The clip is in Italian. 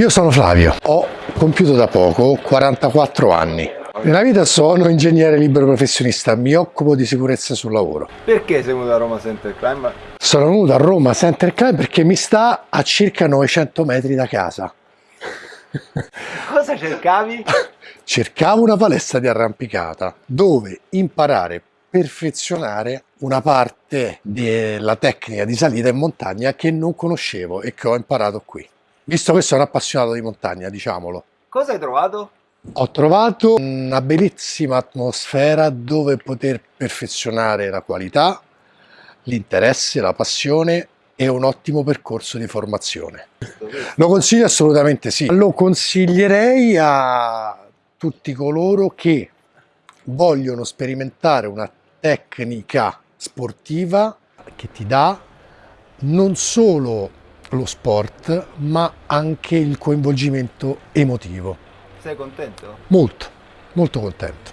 Io sono Flavio, ho compiuto da poco 44 anni. Nella vita sono ingegnere libero professionista, mi occupo di sicurezza sul lavoro. Perché sei venuto a Roma Center Crime? Sono venuto a Roma Center Crime perché mi sta a circa 900 metri da casa. Cosa cercavi? Cercavo una palestra di arrampicata dove imparare, perfezionare una parte della tecnica di salita in montagna che non conoscevo e che ho imparato qui. Visto che sono appassionato di montagna, diciamolo. Cosa hai trovato? Ho trovato una bellissima atmosfera dove poter perfezionare la qualità, l'interesse, la passione e un ottimo percorso di formazione. Lo consiglio assolutamente sì. Lo consiglierei a tutti coloro che vogliono sperimentare una tecnica sportiva che ti dà non solo lo sport ma anche il coinvolgimento emotivo. Sei contento? Molto, molto contento.